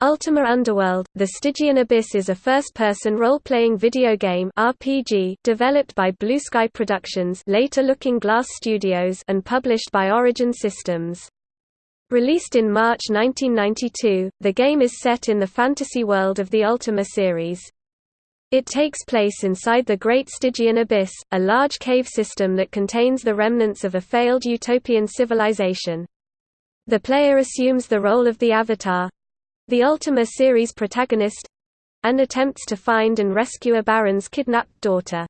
Ultima Underworld, The Stygian Abyss is a first-person role-playing video game RPG developed by Blue Sky Productions later Looking Glass Studios and published by Origin Systems. Released in March 1992, the game is set in the fantasy world of the Ultima series. It takes place inside the Great Stygian Abyss, a large cave system that contains the remnants of a failed utopian civilization. The player assumes the role of the Avatar, the Ultima series protagonist and attempts to find and rescue a baron's kidnapped daughter.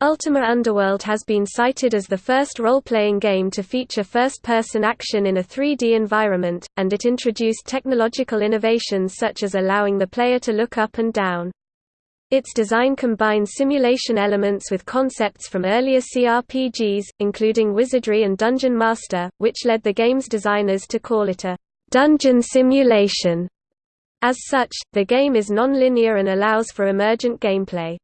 Ultima Underworld has been cited as the first role-playing game to feature first-person action in a 3D environment, and it introduced technological innovations such as allowing the player to look up and down. Its design combines simulation elements with concepts from earlier CRPGs, including Wizardry and Dungeon Master, which led the game's designers to call it a dungeon simulation. As such, the game is non-linear and allows for emergent gameplay.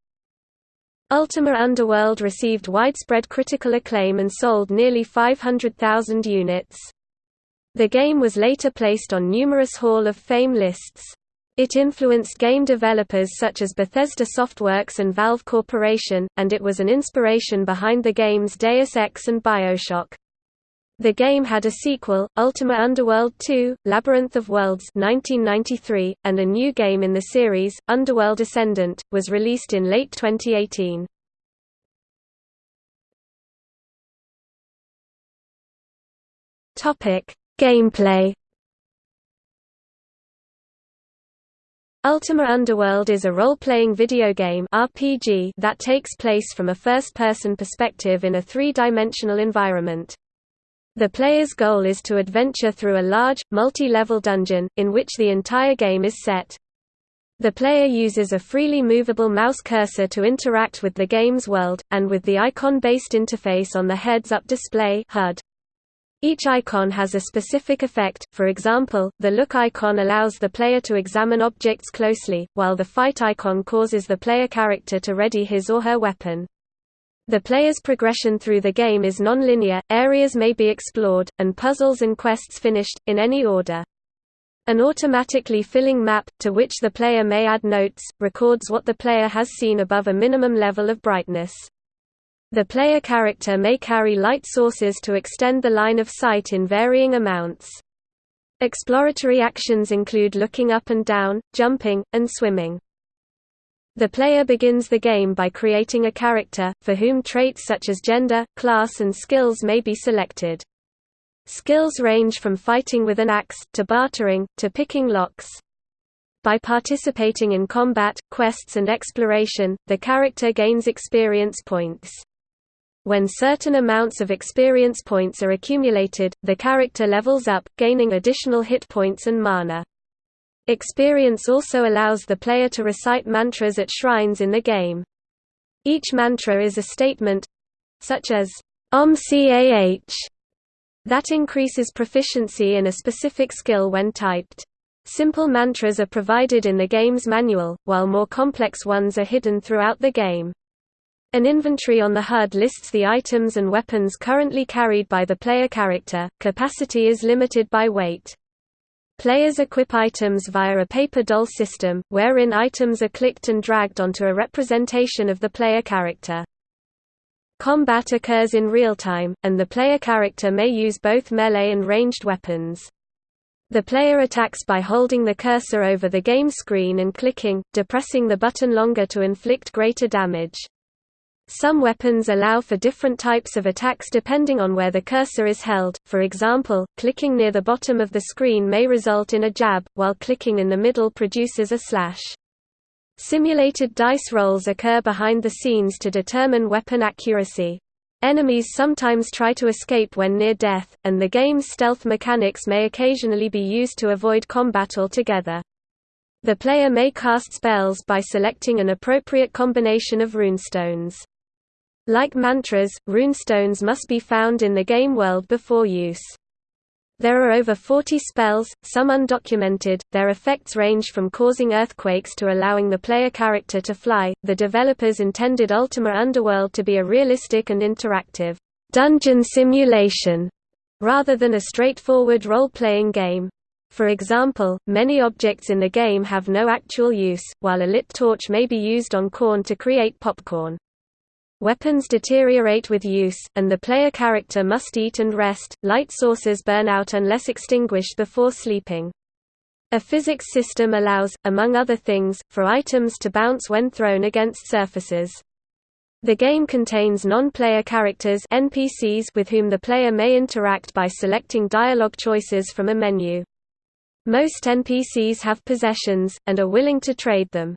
Ultima Underworld received widespread critical acclaim and sold nearly 500,000 units. The game was later placed on numerous Hall of Fame lists. It influenced game developers such as Bethesda Softworks and Valve Corporation, and it was an inspiration behind the games Deus Ex and Bioshock. The game had a sequel, Ultima Underworld 2: Labyrinth of Worlds 1993, and a new game in the series, Underworld Ascendant, was released in late 2018. Topic: Gameplay Ultima Underworld is a role-playing video game RPG that takes place from a first-person perspective in a three-dimensional environment. The player's goal is to adventure through a large, multi-level dungeon, in which the entire game is set. The player uses a freely movable mouse cursor to interact with the game's world, and with the icon-based interface on the heads-up display HUD. Each icon has a specific effect, for example, the look icon allows the player to examine objects closely, while the fight icon causes the player character to ready his or her weapon. The player's progression through the game is non-linear, areas may be explored, and puzzles and quests finished, in any order. An automatically filling map, to which the player may add notes, records what the player has seen above a minimum level of brightness. The player character may carry light sources to extend the line of sight in varying amounts. Exploratory actions include looking up and down, jumping, and swimming. The player begins the game by creating a character, for whom traits such as gender, class and skills may be selected. Skills range from fighting with an axe, to bartering, to picking locks. By participating in combat, quests and exploration, the character gains experience points. When certain amounts of experience points are accumulated, the character levels up, gaining additional hit points and mana. Experience also allows the player to recite mantras at shrines in the game. Each mantra is a statement—such as, Om Cah that increases proficiency in a specific skill when typed. Simple mantras are provided in the game's manual, while more complex ones are hidden throughout the game. An inventory on the HUD lists the items and weapons currently carried by the player character. Capacity is limited by weight. Players equip items via a paper doll system, wherein items are clicked and dragged onto a representation of the player character. Combat occurs in real time, and the player character may use both melee and ranged weapons. The player attacks by holding the cursor over the game screen and clicking, depressing the button longer to inflict greater damage. Some weapons allow for different types of attacks depending on where the cursor is held, for example, clicking near the bottom of the screen may result in a jab, while clicking in the middle produces a slash. Simulated dice rolls occur behind the scenes to determine weapon accuracy. Enemies sometimes try to escape when near death, and the game's stealth mechanics may occasionally be used to avoid combat altogether. The player may cast spells by selecting an appropriate combination of runestones. Like mantras, runestones must be found in the game world before use. There are over 40 spells, some undocumented. Their effects range from causing earthquakes to allowing the player character to fly. The developers intended Ultima Underworld to be a realistic and interactive dungeon simulation rather than a straightforward role-playing game. For example, many objects in the game have no actual use, while a lit torch may be used on corn to create popcorn. Weapons deteriorate with use, and the player character must eat and rest. Light sources burn out unless extinguished before sleeping. A physics system allows, among other things, for items to bounce when thrown against surfaces. The game contains non-player characters NPCs with whom the player may interact by selecting dialogue choices from a menu. Most NPCs have possessions, and are willing to trade them.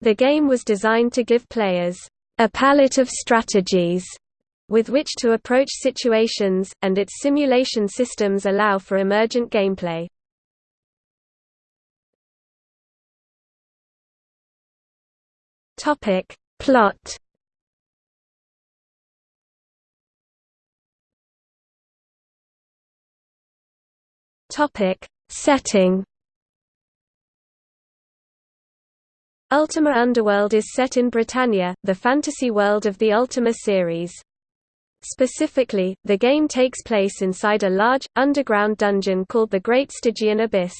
The game was designed to give players a palette of strategies with which to approach situations, and its simulation systems allow for emergent gameplay. Topic. Plot Topic. Setting Ultima Underworld is set in Britannia, the fantasy world of the Ultima series. Specifically, the game takes place inside a large, underground dungeon called the Great Stygian Abyss.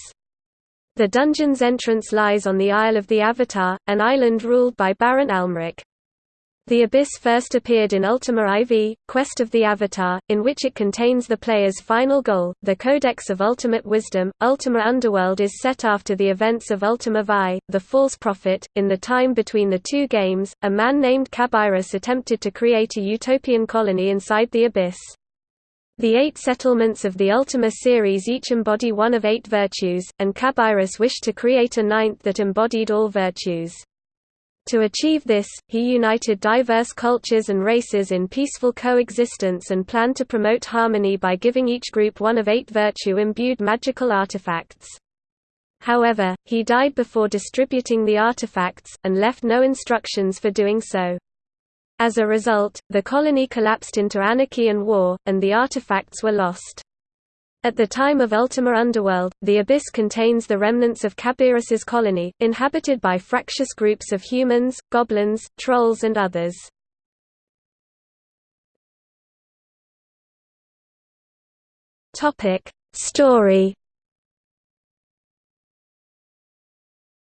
The dungeon's entrance lies on the Isle of the Avatar, an island ruled by Baron Almeric. The Abyss first appeared in Ultima IV, Quest of the Avatar, in which it contains the player's final goal, the Codex of Ultimate Wisdom. Ultima Underworld is set after the events of Ultima Vi, the False Prophet. In the time between the two games, a man named Cabirus attempted to create a utopian colony inside the Abyss. The eight settlements of the Ultima series each embody one of eight virtues, and Cabirus wished to create a ninth that embodied all virtues. To achieve this, he united diverse cultures and races in peaceful coexistence and planned to promote harmony by giving each group one of eight virtue-imbued magical artifacts. However, he died before distributing the artifacts, and left no instructions for doing so. As a result, the colony collapsed into anarchy and war, and the artifacts were lost. At the time of Ultima Underworld, the Abyss contains the remnants of Cabirus's colony, inhabited by fractious groups of humans, goblins, trolls and others. Story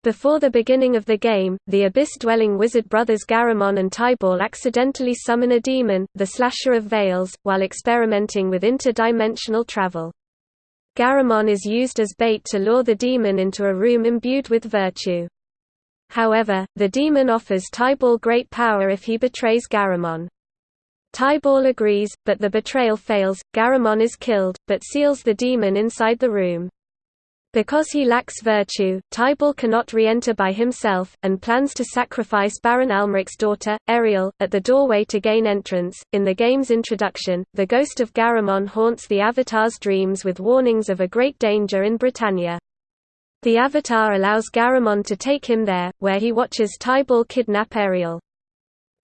Before the beginning of the game, the Abyss-dwelling wizard brothers Garamon and Tybalt accidentally summon a demon, the Slasher of Veils, while experimenting with interdimensional travel. Garamon is used as bait to lure the demon into a room imbued with virtue. However, the demon offers Tybalt great power if he betrays Garamon. Tybalt agrees, but the betrayal fails, Garamon is killed, but seals the demon inside the room. Because he lacks virtue, Tybalt cannot re-enter by himself, and plans to sacrifice Baron Almeric's daughter, Ariel, at the doorway to gain entrance. In the game's introduction, the ghost of Garamon haunts the Avatar's dreams with warnings of a great danger in Britannia. The Avatar allows Garamon to take him there, where he watches Tybalt kidnap Ariel.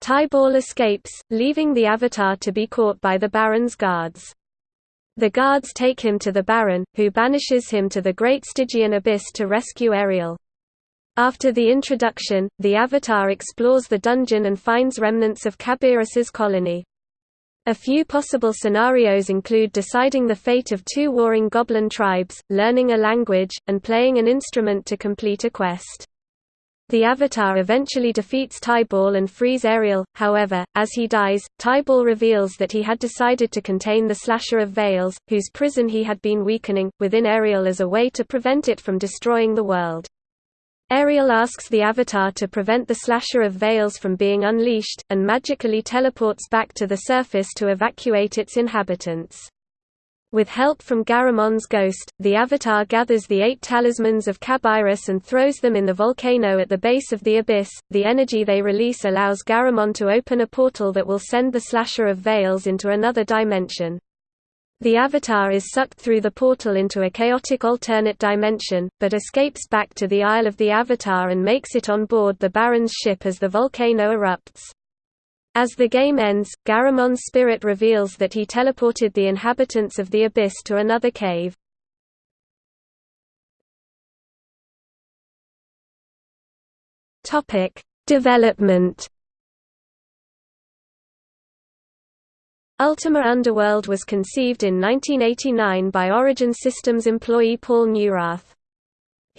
Tybalt escapes, leaving the Avatar to be caught by the Baron's guards. The guards take him to the Baron, who banishes him to the Great Stygian Abyss to rescue Ariel. After the introduction, the Avatar explores the dungeon and finds remnants of Cabirus's colony. A few possible scenarios include deciding the fate of two warring goblin tribes, learning a language, and playing an instrument to complete a quest. The Avatar eventually defeats Tybalt and frees Ariel, however, as he dies, Tybalt reveals that he had decided to contain the Slasher of Veils, whose prison he had been weakening, within Ariel as a way to prevent it from destroying the world. Ariel asks the Avatar to prevent the Slasher of Veils from being unleashed, and magically teleports back to the surface to evacuate its inhabitants. With help from Garamon's ghost, the Avatar gathers the eight talismans of Cabirus and throws them in the volcano at the base of the abyss. The energy they release allows Garamon to open a portal that will send the Slasher of Veils into another dimension. The Avatar is sucked through the portal into a chaotic alternate dimension, but escapes back to the Isle of the Avatar and makes it on board the Baron's ship as the volcano erupts. As the game ends, Garamon's spirit reveals that he teleported the inhabitants of the Abyss to another cave. Development. Ultima Underworld was conceived in 1989 by Origin Systems employee Paul Neurath.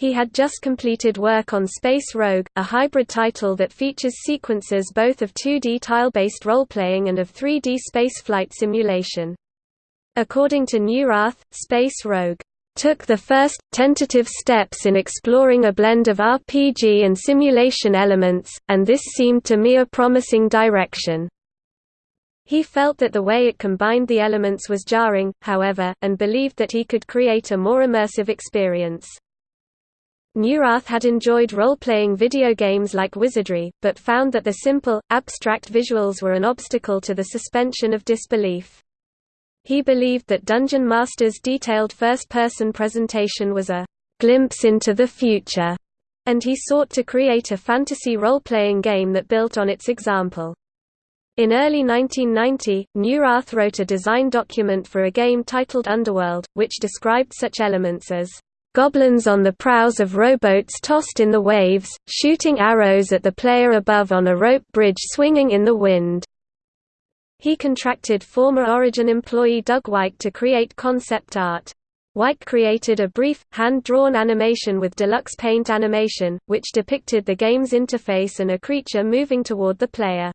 He had just completed work on Space Rogue, a hybrid title that features sequences both of 2D tile-based role-playing and of 3D spaceflight simulation. According to Neurath, Space Rogue took the first, tentative steps in exploring a blend of RPG and simulation elements, and this seemed to me a promising direction. He felt that the way it combined the elements was jarring, however, and believed that he could create a more immersive experience. Neurath had enjoyed role-playing video games like Wizardry, but found that the simple, abstract visuals were an obstacle to the suspension of disbelief. He believed that Dungeon Master's detailed first-person presentation was a glimpse into the future, and he sought to create a fantasy role-playing game that built on its example. In early 1990, Neurath wrote a design document for a game titled Underworld, which described such elements as goblins on the prows of rowboats tossed in the waves, shooting arrows at the player above on a rope bridge swinging in the wind. He contracted former Origin employee Doug Wike to create concept art. White created a brief, hand-drawn animation with deluxe paint animation, which depicted the game's interface and a creature moving toward the player.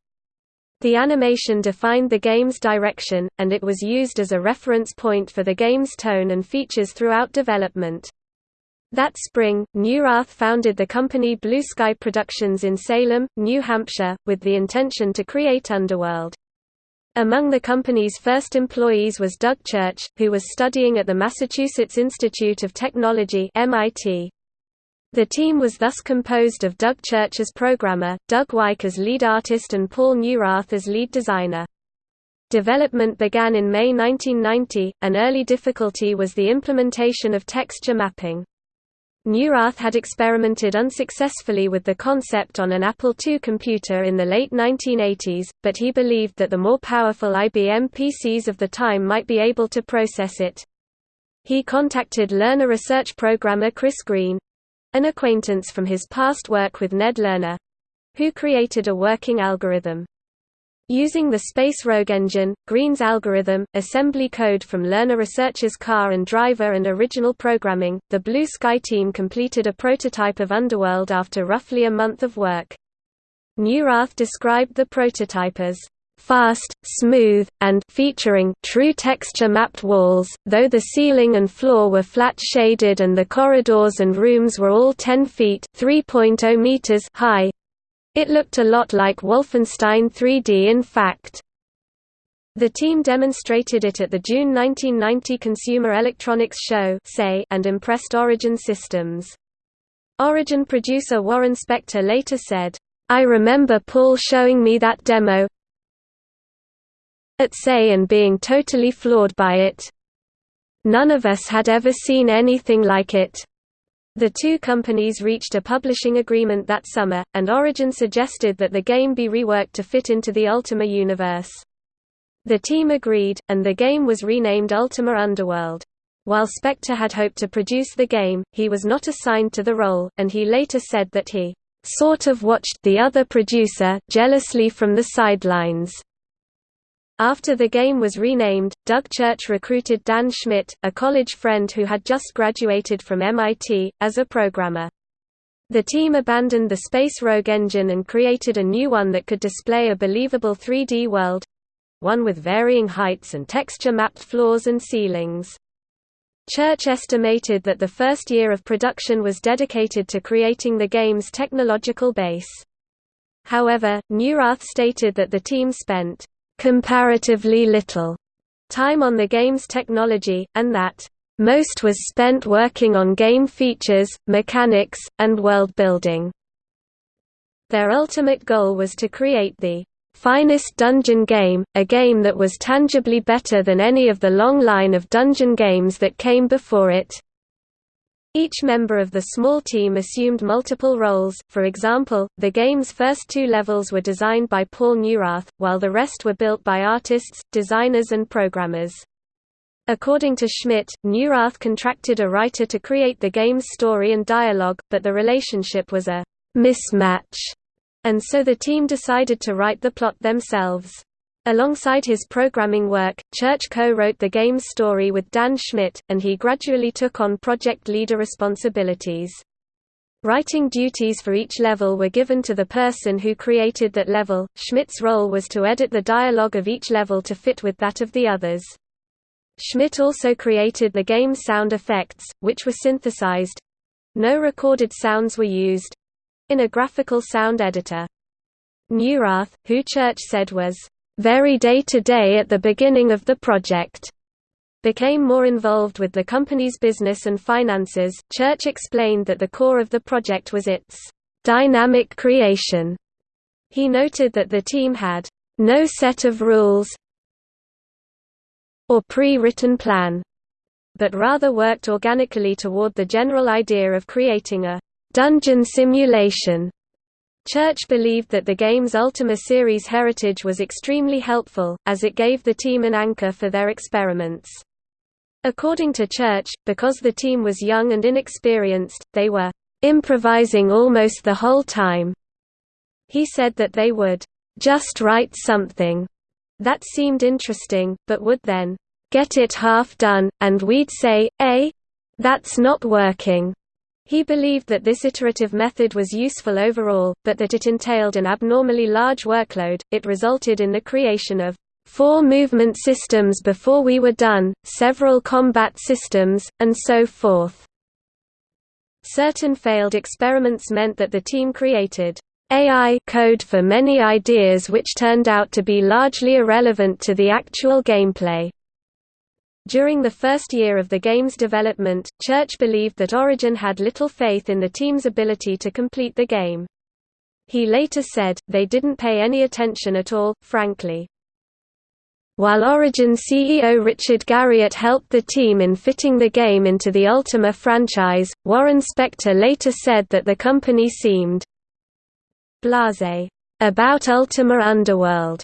The animation defined the game's direction, and it was used as a reference point for the game's tone and features throughout development. That spring, Neurath founded the company Blue Sky Productions in Salem, New Hampshire, with the intention to create Underworld. Among the company's first employees was Doug Church, who was studying at the Massachusetts Institute of Technology MIT. The team was thus composed of Doug Church as programmer, Doug Wike as lead artist and Paul Neurath as lead designer. Development began in May 1990. An early difficulty was the implementation of texture mapping. Neurath had experimented unsuccessfully with the concept on an Apple II computer in the late 1980s, but he believed that the more powerful IBM PCs of the time might be able to process it. He contacted Lerner Research programmer Chris Green, an acquaintance from his past work with Ned Lerner who created a working algorithm. Using the Space Rogue engine, Green's algorithm, assembly code from Lerner Research's car and driver and original programming, the Blue Sky team completed a prototype of Underworld after roughly a month of work. Neurath described the prototype as fast, smooth, and featuring true texture-mapped walls, though the ceiling and floor were flat-shaded and the corridors and rooms were all 10 feet (3.0 meters) high. It looked a lot like Wolfenstein 3D in fact. The team demonstrated it at the June 1990 Consumer Electronics Show and impressed Origin Systems. Origin producer Warren Spector later said, I remember Paul showing me that demo, at SEI and being totally floored by it. None of us had ever seen anything like it. The two companies reached a publishing agreement that summer, and Origin suggested that the game be reworked to fit into the Ultima universe. The team agreed, and the game was renamed Ultima Underworld. While Spector had hoped to produce the game, he was not assigned to the role, and he later said that he sort of watched the other producer jealously from the sidelines. After the game was renamed, Doug Church recruited Dan Schmidt, a college friend who had just graduated from MIT, as a programmer. The team abandoned the Space Rogue engine and created a new one that could display a believable 3D world—one with varying heights and texture-mapped floors and ceilings. Church estimated that the first year of production was dedicated to creating the game's technological base. However, Neurath stated that the team spent comparatively little time on the game's technology, and that most was spent working on game features, mechanics, and world building. Their ultimate goal was to create the finest dungeon game, a game that was tangibly better than any of the long line of dungeon games that came before it. Each member of the small team assumed multiple roles, for example, the game's first two levels were designed by Paul Neurath, while the rest were built by artists, designers and programmers. According to Schmidt, Neurath contracted a writer to create the game's story and dialogue, but the relationship was a mismatch, and so the team decided to write the plot themselves. Alongside his programming work, Church co-wrote the game's story with Dan Schmidt, and he gradually took on project leader responsibilities. Writing duties for each level were given to the person who created that level. Schmidt's role was to edit the dialogue of each level to fit with that of the others. Schmidt also created the game's sound effects, which were synthesized no recorded sounds were used in a graphical sound editor. Neurath, who Church said was very day-to-day -day at the beginning of the project, became more involved with the company's business and finances. Church explained that the core of the project was its dynamic creation. He noted that the team had no set of rules or pre-written plan, but rather worked organically toward the general idea of creating a dungeon simulation Church believed that the game's Ultima series heritage was extremely helpful, as it gave the team an anchor for their experiments. According to Church, because the team was young and inexperienced, they were improvising almost the whole time. He said that they would just write something that seemed interesting, but would then get it half done, and we'd say, eh? That's not working. He believed that this iterative method was useful overall, but that it entailed an abnormally large workload. It resulted in the creation of four movement systems before we were done, several combat systems, and so forth. Certain failed experiments meant that the team created AI code for many ideas which turned out to be largely irrelevant to the actual gameplay. During the first year of the game's development, Church believed that Origin had little faith in the team's ability to complete the game. He later said, they didn't pay any attention at all, frankly. While Origin CEO Richard Garriott helped the team in fitting the game into the Ultima franchise, Warren Spector later said that the company seemed blasé about Ultima Underworld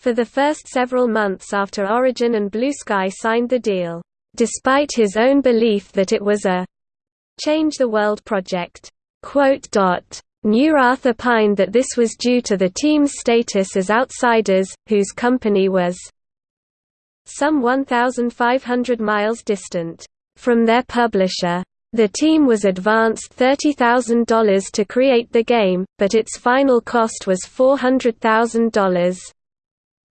for the first several months after Origin and Blue Sky signed the deal, despite his own belief that it was a change the world project. Neurath opined that this was due to the team's status as outsiders, whose company was some 1,500 miles distant from their publisher. The team was advanced $30,000 to create the game, but its final cost was $400,000.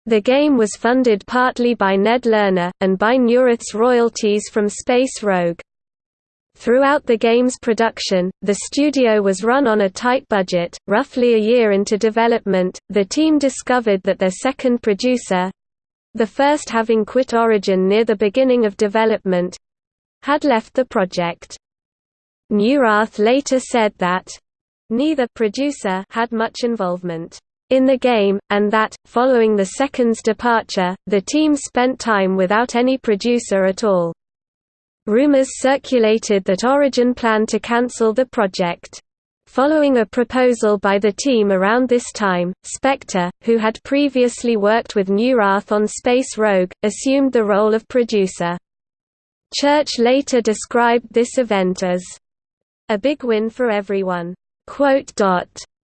The game was funded partly by Ned Lerner, and by Neurath's royalties from Space Rogue. Throughout the game's production, the studio was run on a tight budget. Roughly a year into development, the team discovered that their second producer the first having quit Origin near the beginning of development had left the project. Neurath later said that neither producer had much involvement in the game, and that, following the second's departure, the team spent time without any producer at all. Rumors circulated that Origin planned to cancel the project. Following a proposal by the team around this time, Spector, who had previously worked with Neurath on Space Rogue, assumed the role of producer. Church later described this event as a big win for everyone.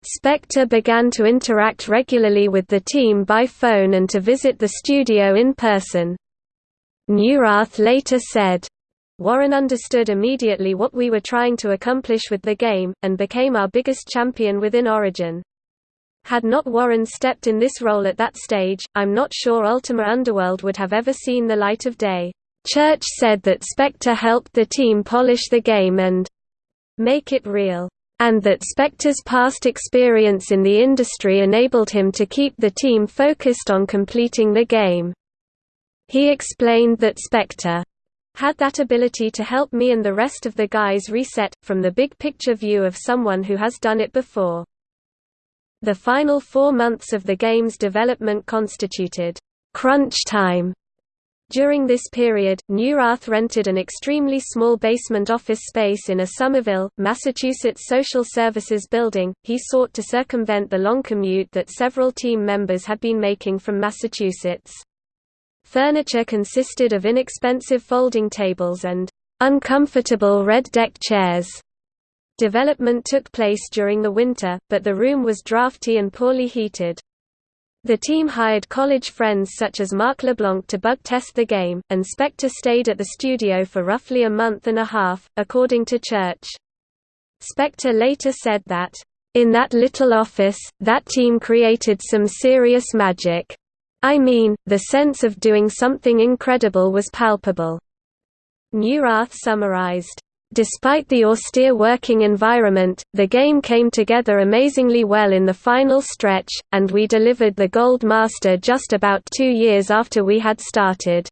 Spector began to interact regularly with the team by phone and to visit the studio in person. Neurath later said, Warren understood immediately what we were trying to accomplish with the game, and became our biggest champion within Origin. Had not Warren stepped in this role at that stage, I'm not sure Ultima Underworld would have ever seen the light of day. Church said that Spector helped the team polish the game and make it real and that Spector's past experience in the industry enabled him to keep the team focused on completing the game. He explained that Spector had that ability to help me and the rest of the guys reset, from the big picture view of someone who has done it before. The final four months of the game's development constituted crunch time during this period, Neurath rented an extremely small basement office space in a Somerville, Massachusetts social services building. He sought to circumvent the long commute that several team members had been making from Massachusetts. Furniture consisted of inexpensive folding tables and uncomfortable red deck chairs. Development took place during the winter, but the room was drafty and poorly heated. The team hired college friends such as Mark LeBlanc to bug test the game, and Spector stayed at the studio for roughly a month and a half, according to Church. Spector later said that, "...in that little office, that team created some serious magic. I mean, the sense of doing something incredible was palpable." Neurath summarized, Despite the austere working environment, the game came together amazingly well in the final stretch, and we delivered the Gold Master just about two years after we had started.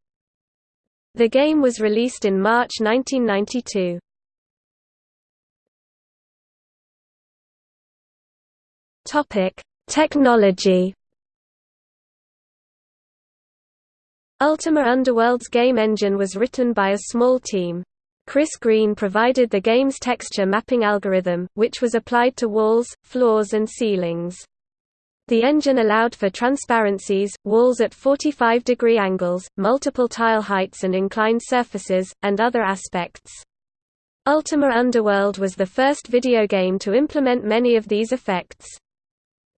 The game was released in March 1992. Technology Ultima Underworld's game engine was written by a small team. Chris Green provided the game's texture mapping algorithm, which was applied to walls, floors and ceilings. The engine allowed for transparencies, walls at 45 degree angles, multiple tile heights and inclined surfaces, and other aspects. Ultima Underworld was the first video game to implement many of these effects.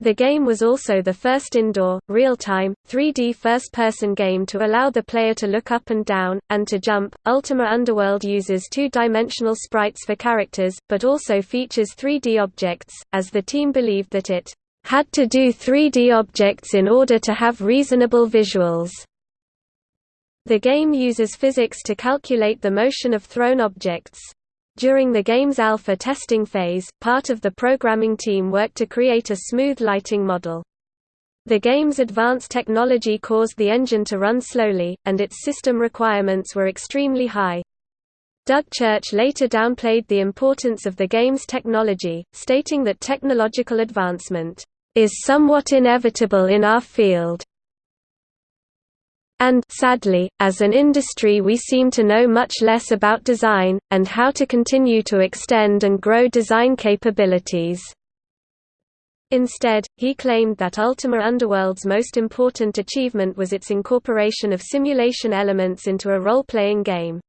The game was also the first indoor, real-time, 3D first-person game to allow the player to look up and down, and to jump. Ultima Underworld uses two-dimensional sprites for characters, but also features 3D objects, as the team believed that it had to do 3D objects in order to have reasonable visuals. The game uses physics to calculate the motion of thrown objects. During the game's alpha testing phase, part of the programming team worked to create a smooth lighting model. The game's advanced technology caused the engine to run slowly, and its system requirements were extremely high. Doug Church later downplayed the importance of the game's technology, stating that technological advancement is somewhat inevitable in our field. And sadly, as an industry we seem to know much less about design, and how to continue to extend and grow design capabilities. Instead, he claimed that Ultima Underworld's most important achievement was its incorporation of simulation elements into a role-playing game.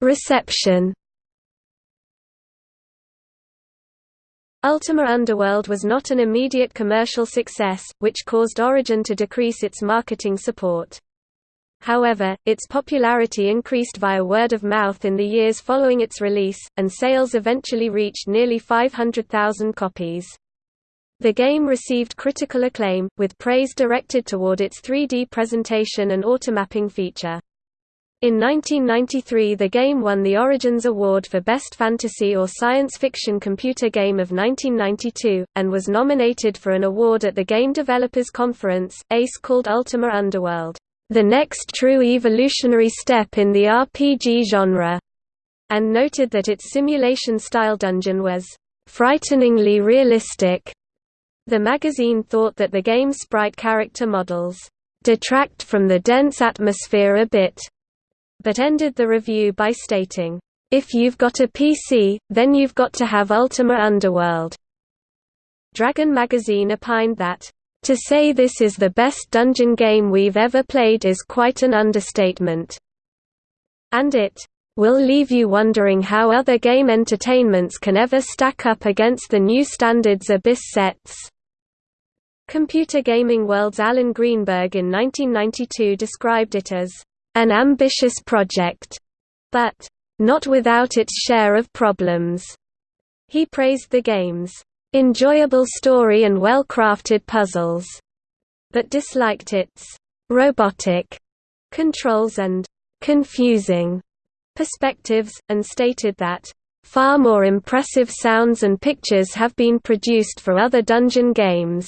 Reception Ultima Underworld was not an immediate commercial success, which caused Origin to decrease its marketing support. However, its popularity increased via word of mouth in the years following its release, and sales eventually reached nearly 500,000 copies. The game received critical acclaim, with praise directed toward its 3D presentation and automapping feature. In 1993 the game won the Origins Award for Best Fantasy or Science Fiction Computer Game of 1992, and was nominated for an award at the Game Developers Conference. ACE called Ultima Underworld, "...the next true evolutionary step in the RPG genre", and noted that its simulation-style dungeon was, "...frighteningly realistic." The magazine thought that the game's sprite character models, "...detract from the dense atmosphere a bit." But ended the review by stating, "...if you've got a PC, then you've got to have Ultima Underworld." Dragon magazine opined that, "...to say this is the best dungeon game we've ever played is quite an understatement." And it, "...will leave you wondering how other game entertainments can ever stack up against the new standards Abyss sets." Computer Gaming World's Alan Greenberg in 1992 described it as an ambitious project, but not without its share of problems. He praised the game's enjoyable story and well-crafted puzzles, but disliked its robotic controls and confusing perspectives, and stated that far more impressive sounds and pictures have been produced for other dungeon games.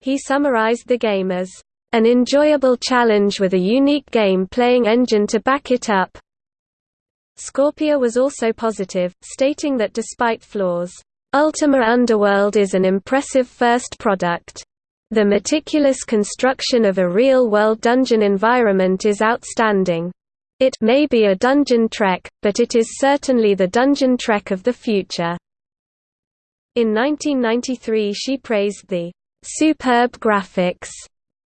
He summarized the game as an enjoyable challenge with a unique game-playing engine to back it up. Scorpia was also positive, stating that despite flaws, Ultima Underworld is an impressive first product. The meticulous construction of a real-world dungeon environment is outstanding. It may be a dungeon trek, but it is certainly the dungeon trek of the future. In 1993 she praised the superb graphics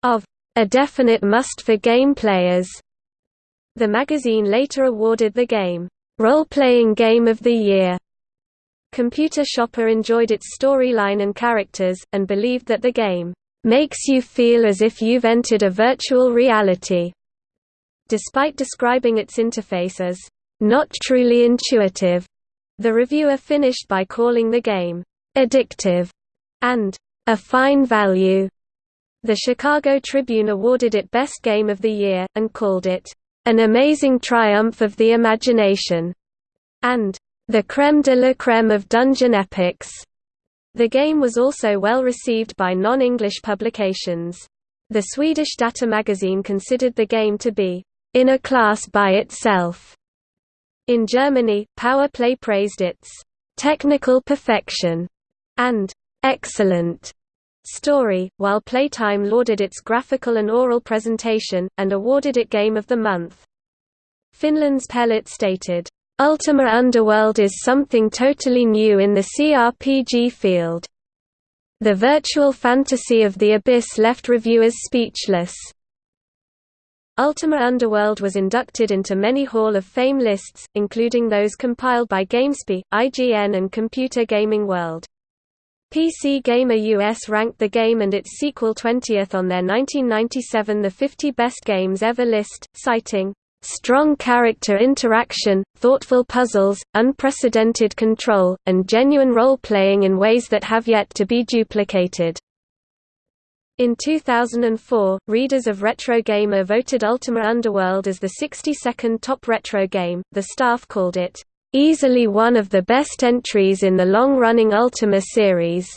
of a definite must for game players. The magazine later awarded the game, Role Playing Game of the Year, Computer Shopper enjoyed its storyline and characters, and believed that the game makes you feel as if you've entered a virtual reality. Despite describing its interface as not truly intuitive, the reviewer finished by calling the game addictive and a fine value. The Chicago Tribune awarded it Best Game of the Year, and called it an amazing triumph of the imagination, and the creme de la creme of dungeon epics. The game was also well received by non-English publications. The Swedish Datormagazin considered the game to be in a class by itself. In Germany, Power Play praised its technical perfection and excellent story, while Playtime lauded its graphical and oral presentation, and awarded it Game of the Month. Finland's Pelit stated, Ultima Underworld is something totally new in the CRPG field. The virtual fantasy of the Abyss left reviewers speechless. Ultima Underworld was inducted into many Hall of Fame lists, including those compiled by GameSpy, IGN and Computer Gaming World. PC Gamer US ranked the game and its sequel 20th on their 1997 The 50 Best Games Ever list, citing, Strong character interaction, thoughtful puzzles, unprecedented control, and genuine role-playing in ways that have yet to be duplicated. In 2004, readers of Retro Gamer voted Ultima Underworld as the 62nd top retro game. The staff called it, easily one of the best entries in the long running Ultima series.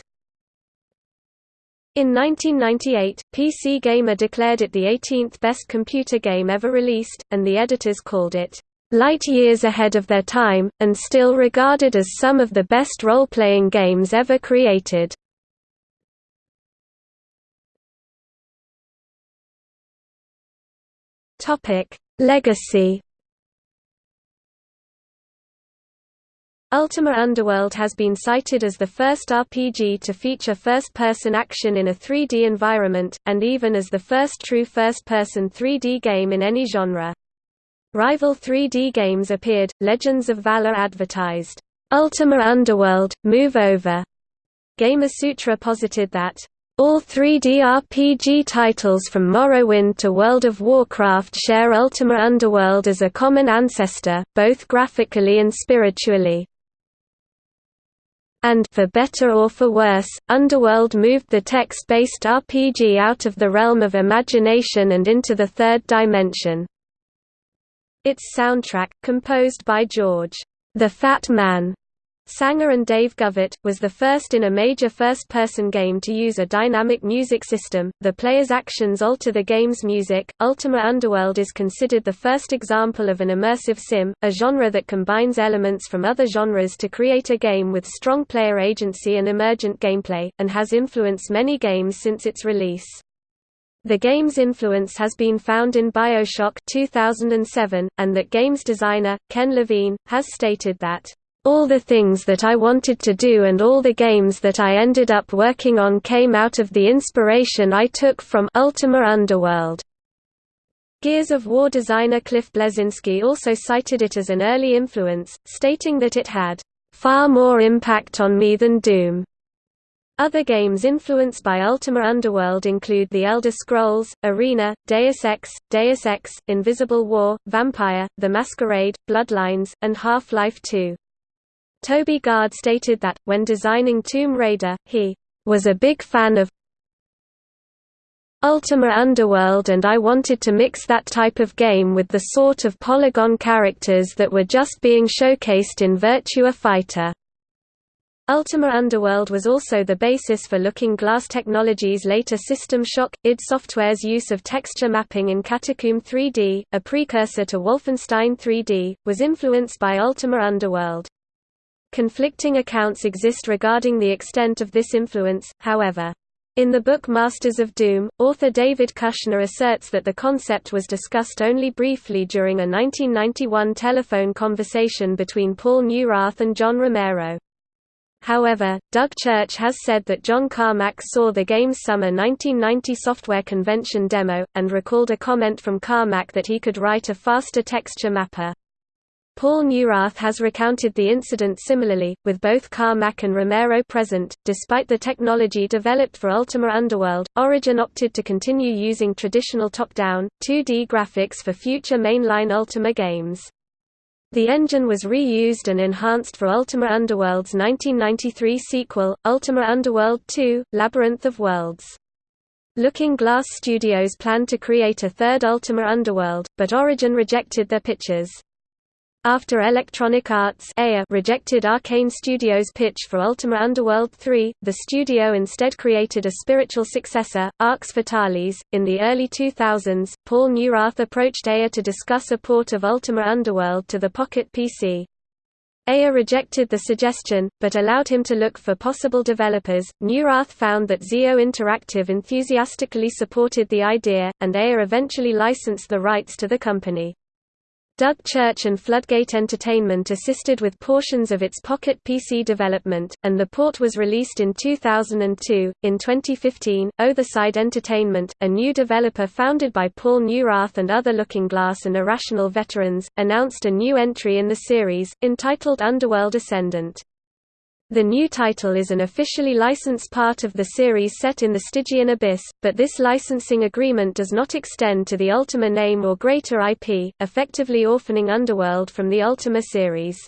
In 1998, PC Gamer declared it the 18th best computer game ever released, and the editors called it, "...light years ahead of their time, and still regarded as some of the best role-playing games ever created." Legacy Ultima Underworld has been cited as the first RPG to feature first-person action in a 3D environment, and even as the first true first-person 3D game in any genre. Rival 3D games appeared, Legends of Valor advertised, "'Ultima Underworld, move over'". Gamasutra posited that, all 3D RPG titles from Morrowind to World of Warcraft share Ultima Underworld as a common ancestor, both graphically and spiritually and for better or for worse, Underworld moved the text-based RPG out of the realm of imagination and into the third dimension. Its soundtrack, composed by George, "'The Fat Man' Sanger and Dave Govett, was the first in a major first-person game to use a dynamic music system. The player's actions alter the game's music. Ultima Underworld is considered the first example of an immersive sim, a genre that combines elements from other genres to create a game with strong player agency and emergent gameplay, and has influenced many games since its release. The game's influence has been found in BioShock 2007, and that game's designer, Ken Levine, has stated that all the things that I wanted to do and all the games that I ended up working on came out of the inspiration I took from Ultima Underworld. Gears of War designer Cliff Bleszinski also cited it as an early influence, stating that it had far more impact on me than Doom. Other games influenced by Ultima Underworld include The Elder Scrolls, Arena, Deus Ex, Deus Ex, Invisible War, Vampire, The Masquerade, Bloodlines, and Half-Life 2. Toby Gard stated that, when designing Tomb Raider, he was a big fan of Ultima Underworld and I wanted to mix that type of game with the sort of polygon characters that were just being showcased in Virtua Fighter. Ultima Underworld was also the basis for Looking Glass Technologies' later System Shock, id Software's use of texture mapping in Catacomb 3D, a precursor to Wolfenstein 3D, was influenced by Ultima Underworld. Conflicting accounts exist regarding the extent of this influence, however. In the book Masters of Doom, author David Kushner asserts that the concept was discussed only briefly during a 1991 telephone conversation between Paul Neurath and John Romero. However, Doug Church has said that John Carmack saw the game's summer 1990 software convention demo, and recalled a comment from Carmack that he could write a faster texture mapper. Paul Neurath has recounted the incident similarly, with both Carmack and Romero present. Despite the technology developed for Ultima Underworld, Origin opted to continue using traditional top-down, 2D graphics for future mainline Ultima games. The engine was reused and enhanced for Ultima Underworld's 1993 sequel, Ultima Underworld 2 – Labyrinth of Worlds. Looking Glass Studios planned to create a third Ultima Underworld, but Origin rejected their pitches. After Electronic Arts rejected Arkane Studios' pitch for Ultima Underworld 3, the studio instead created a spiritual successor, Arx Fatalis. In the early 2000s, Paul Neurath approached EA to discuss a port of Ultima Underworld to the Pocket PC. EA rejected the suggestion, but allowed him to look for possible developers. Neurath found that ZIO Interactive enthusiastically supported the idea, and EA eventually licensed the rights to the company. Doug Church and Floodgate Entertainment assisted with portions of its Pocket PC development, and the port was released in 2002. In 2015, Otherside Entertainment, a new developer founded by Paul Neurath and other Looking Glass and Irrational veterans, announced a new entry in the series, entitled Underworld Ascendant. The new title is an officially licensed part of the series set in the Stygian Abyss, but this licensing agreement does not extend to the Ultima name or greater IP, effectively orphaning Underworld from the Ultima series.